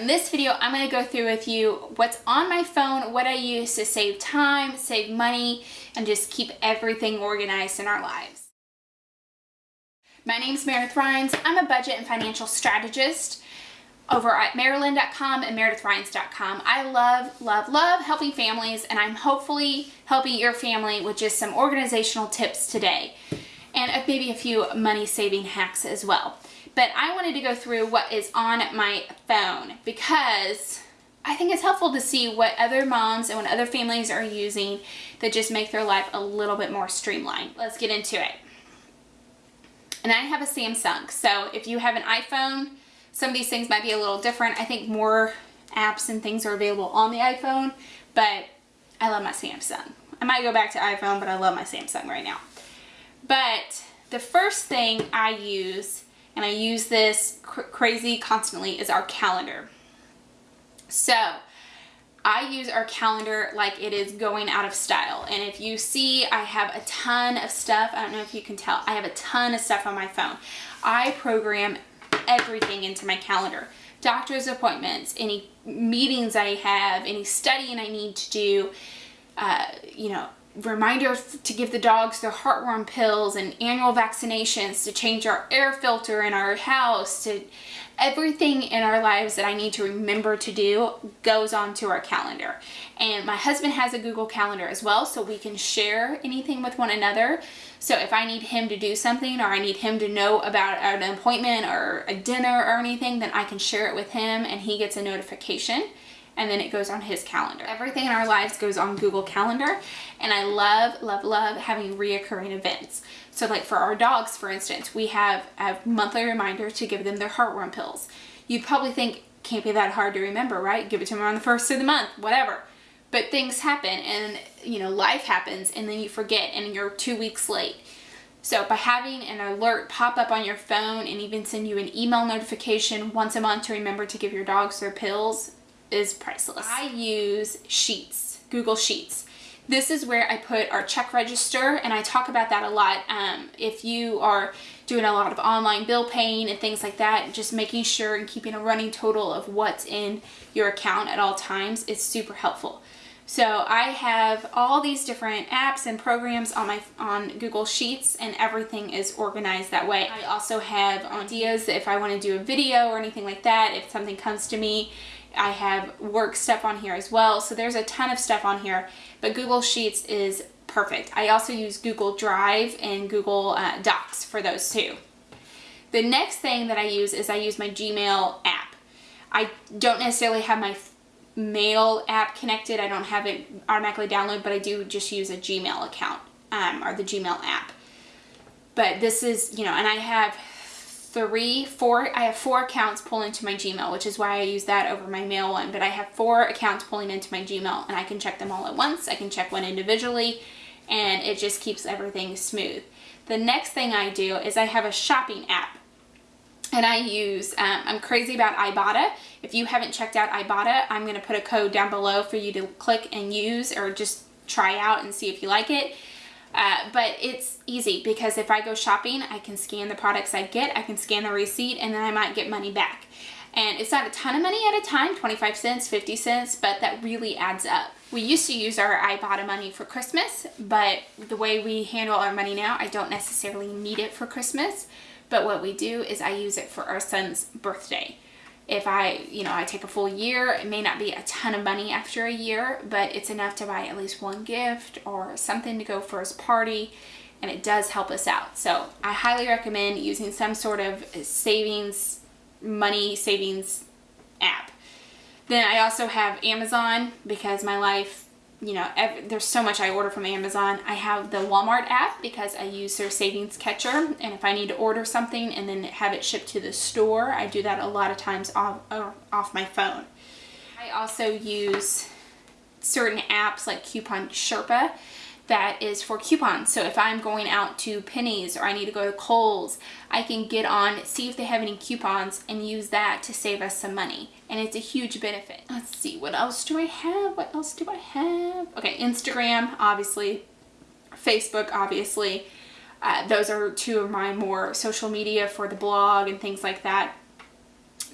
In this video, I'm gonna go through with you what's on my phone, what I use to save time, save money, and just keep everything organized in our lives. My name is Meredith Rhines. I'm a budget and financial strategist over at maryland.com and MeredithRhines.com. I love, love, love helping families and I'm hopefully helping your family with just some organizational tips today and maybe a few money saving hacks as well. But I wanted to go through what is on my phone because I think it's helpful to see what other moms and what other families are using that just make their life a little bit more streamlined. Let's get into it. And I have a Samsung, so if you have an iPhone, some of these things might be a little different. I think more apps and things are available on the iPhone, but I love my Samsung. I might go back to iPhone, but I love my Samsung right now. But the first thing I use, and I use this cr crazy constantly, is our calendar. So I use our calendar like it is going out of style. And if you see, I have a ton of stuff. I don't know if you can tell. I have a ton of stuff on my phone. I program everything into my calendar. Doctor's appointments, any meetings I have, any studying I need to do, uh, you know, reminder to give the dogs their heartworm pills and annual vaccinations, to change our air filter in our house, to everything in our lives that I need to remember to do goes onto our calendar. And my husband has a Google Calendar as well, so we can share anything with one another. So if I need him to do something or I need him to know about an appointment or a dinner or anything, then I can share it with him and he gets a notification and then it goes on his calendar. Everything in our lives goes on Google Calendar and I love, love, love having reoccurring events. So like for our dogs, for instance, we have a monthly reminder to give them their heartworm pills. You'd probably think, can't be that hard to remember, right? Give it to them on the first of the month, whatever. But things happen and, you know, life happens and then you forget and you're two weeks late. So by having an alert pop up on your phone and even send you an email notification once a month to remember to give your dogs their pills is priceless. I use Sheets, Google Sheets. This is where I put our check register and I talk about that a lot. Um, if you are doing a lot of online bill paying and things like that, just making sure and keeping a running total of what's in your account at all times is super helpful. So I have all these different apps and programs on my on Google Sheets and everything is organized that way. I also have ideas if I want to do a video or anything like that, if something comes to me I have work stuff on here as well. So there's a ton of stuff on here, but Google Sheets is perfect. I also use Google Drive and Google uh, Docs for those too. The next thing that I use is I use my Gmail app. I don't necessarily have my mail app connected. I don't have it automatically download, but I do just use a Gmail account um, or the Gmail app. But this is, you know, and I have three, four, I have four accounts pulling into my Gmail, which is why I use that over my mail one, but I have four accounts pulling into my Gmail and I can check them all at once. I can check one individually and it just keeps everything smooth. The next thing I do is I have a shopping app and I use, um, I'm crazy about Ibotta. If you haven't checked out Ibotta, I'm going to put a code down below for you to click and use or just try out and see if you like it. Uh, but it's easy because if I go shopping, I can scan the products I get, I can scan the receipt, and then I might get money back. And it's not a ton of money at a time, 25 cents, 50 cents, but that really adds up. We used to use our Ibotta money for Christmas, but the way we handle our money now, I don't necessarily need it for Christmas. But what we do is I use it for our son's birthday if I, you know, I take a full year, it may not be a ton of money after a year, but it's enough to buy at least one gift or something to go for his party and it does help us out. So I highly recommend using some sort of savings, money savings app. Then I also have Amazon because my life you know, every, there's so much I order from Amazon. I have the Walmart app because I use their savings catcher. And if I need to order something and then have it shipped to the store, I do that a lot of times off, uh, off my phone. I also use certain apps like Coupon Sherpa that is for coupons. So if I'm going out to Penney's or I need to go to Kohl's, I can get on, see if they have any coupons and use that to save us some money. And it's a huge benefit. Let's see, what else do I have? What else do I have? Okay, Instagram, obviously. Facebook, obviously. Uh, those are two of my more social media for the blog and things like that.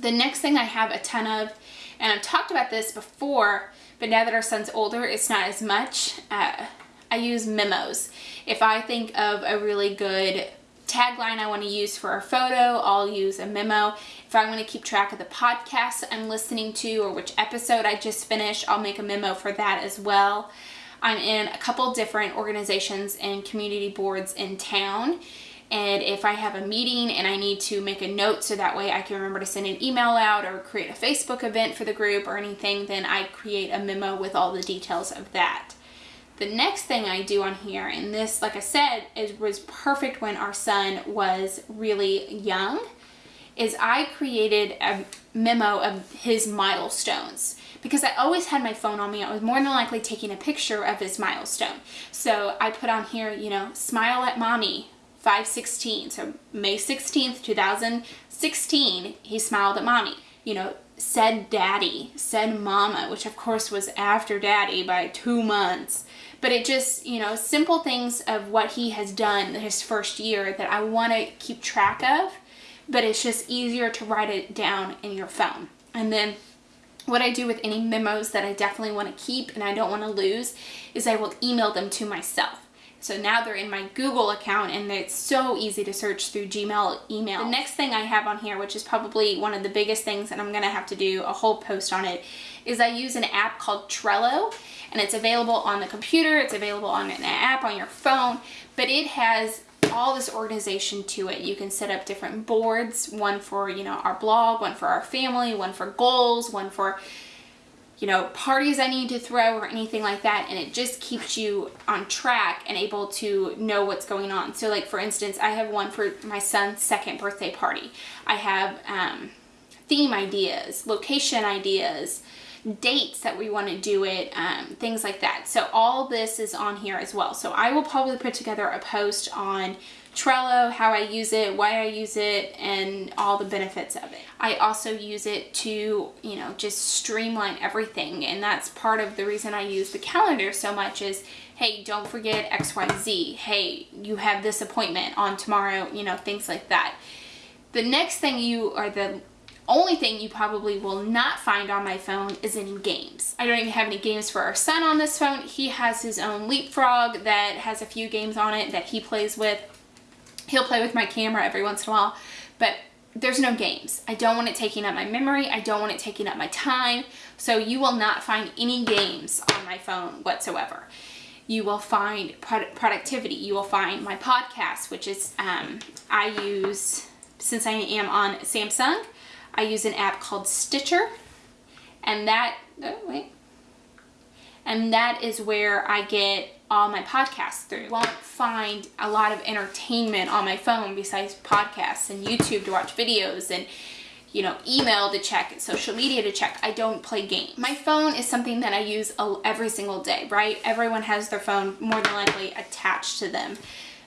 The next thing I have a ton of, and I've talked about this before, but now that our son's older, it's not as much. Uh, I use memos. If I think of a really good tagline I want to use for a photo, I'll use a memo. If I want to keep track of the podcast I'm listening to or which episode I just finished, I'll make a memo for that as well. I'm in a couple different organizations and community boards in town. And if I have a meeting and I need to make a note so that way I can remember to send an email out or create a Facebook event for the group or anything, then I create a memo with all the details of that. The next thing I do on here, and this, like I said, is was perfect when our son was really young, is I created a memo of his milestones because I always had my phone on me. I was more than likely taking a picture of his milestone. So I put on here, you know, smile at mommy, 516. So May 16th, 2016, he smiled at mommy. You know, said daddy, said mama, which of course was after daddy by two months. But it just, you know, simple things of what he has done his first year that I want to keep track of, but it's just easier to write it down in your phone. And then what I do with any memos that I definitely want to keep and I don't want to lose is I will email them to myself. So now they're in my Google account and it's so easy to search through Gmail email. The next thing I have on here, which is probably one of the biggest things and I'm gonna have to do a whole post on it, is I use an app called Trello and it's available on the computer, it's available on an app on your phone, but it has all this organization to it. You can set up different boards, one for, you know, our blog, one for our family, one for goals, one for you know, parties I need to throw or anything like that. And it just keeps you on track and able to know what's going on. So like, for instance, I have one for my son's second birthday party. I have um, theme ideas, location ideas, dates that we want to do it, um, things like that. So all this is on here as well. So I will probably put together a post on Trello, how I use it, why I use it, and all the benefits of it. I also use it to, you know, just streamline everything. And that's part of the reason I use the calendar so much is, hey, don't forget XYZ. Hey, you have this appointment on tomorrow, you know, things like that. The next thing you, or the only thing you probably will not find on my phone is any games. I don't even have any games for our son on this phone. He has his own Leapfrog that has a few games on it that he plays with. He'll play with my camera every once in a while, but there's no games. I don't want it taking up my memory. I don't want it taking up my time. So you will not find any games on my phone whatsoever. You will find productivity. You will find my podcast, which is, um, I use, since I am on Samsung, I use an app called Stitcher. And that, oh wait. And that is where I get all my podcasts through. You won't find a lot of entertainment on my phone besides podcasts and YouTube to watch videos and you know, email to check, social media to check. I don't play games. My phone is something that I use every single day, right? Everyone has their phone more than likely attached to them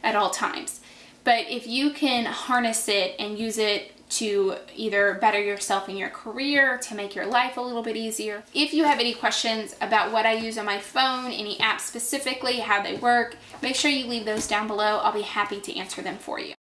at all times. But if you can harness it and use it to either better yourself in your career, to make your life a little bit easier. If you have any questions about what I use on my phone, any apps specifically, how they work, make sure you leave those down below. I'll be happy to answer them for you.